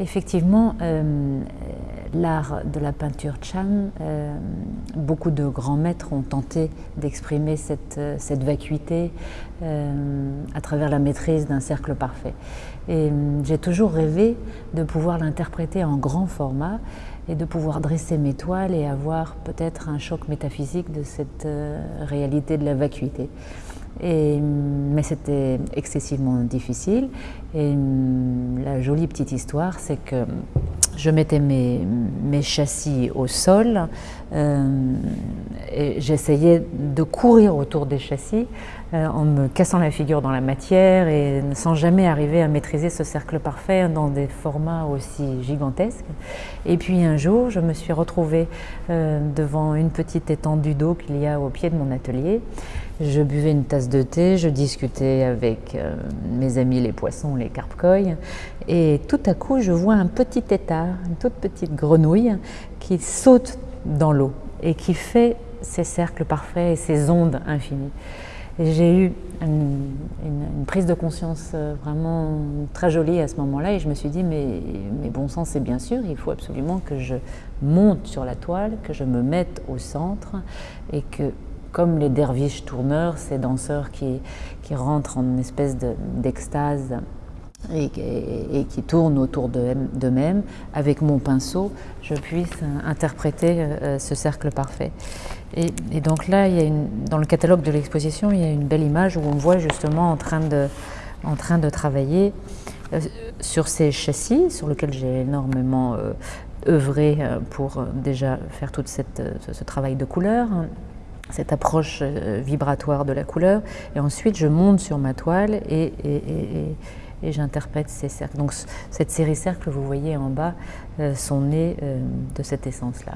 Effectivement, euh, l'art de la peinture Chan, euh, beaucoup de grands maîtres ont tenté d'exprimer cette, euh, cette, vacuité à travers la maîtrise d'un cercle parfait. Et j'ai toujours rêvé de pouvoir l'interpréter en grand format et de pouvoir dresser mes toiles et avoir peut-être un choc métaphysique de cette réalité de la vacuité. Et, mais c'était excessivement difficile. Et la jolie petite histoire, c'est que je mettais mes, châssis au sol euh, et j'essayais de courir autour des châssis euh, en me cassant la figure dans la matière et sans jamais arriver à maîtriser ce cercle parfait dans des formats aussi gigantesques. Et puis un jour, je me suis retrouvée euh, devant une petite étendue d'eau qu'il y a au pied de mon atelier. Je buvais une tasse de thé, je discutais avec mes amis les poissons, les carpcoïs, et tout à coup, je vois un petit étard, une toute petite grenouille qui saute dans l'eau et qui fait ces cercles parfaits et ces ondes infinies. J'ai eu une, prise de conscience euh, vraiment très jolie à ce moment-là et je me suis dit mais, bon sens c'est bien sûr, il faut absolument que je monte sur la toile, que je me mette au centre et que comme les derviches tourneurs, ces danseurs qui, qui rentrent en une espèce d'extase et, qui tournent autour d'eux-mêmes, avec mon pinceau, je puisse interpréter euh, ce cercle parfait. Et, donc là, il y a dans le catalogue de l'exposition, il y a une belle image où on voit justement en train de, travailler euh, sur ces châssis, sur lesquels j'ai énormément euh, œuvré pour déjà faire tout cette, ce travail de couleur, hein, cette approche vibratoire de la couleur. Et ensuite, je monte sur ma toile et j'interprète ces cercles. Donc cette série cercles, vous voyez en bas, euh, sont nés euh, de cette essence-là.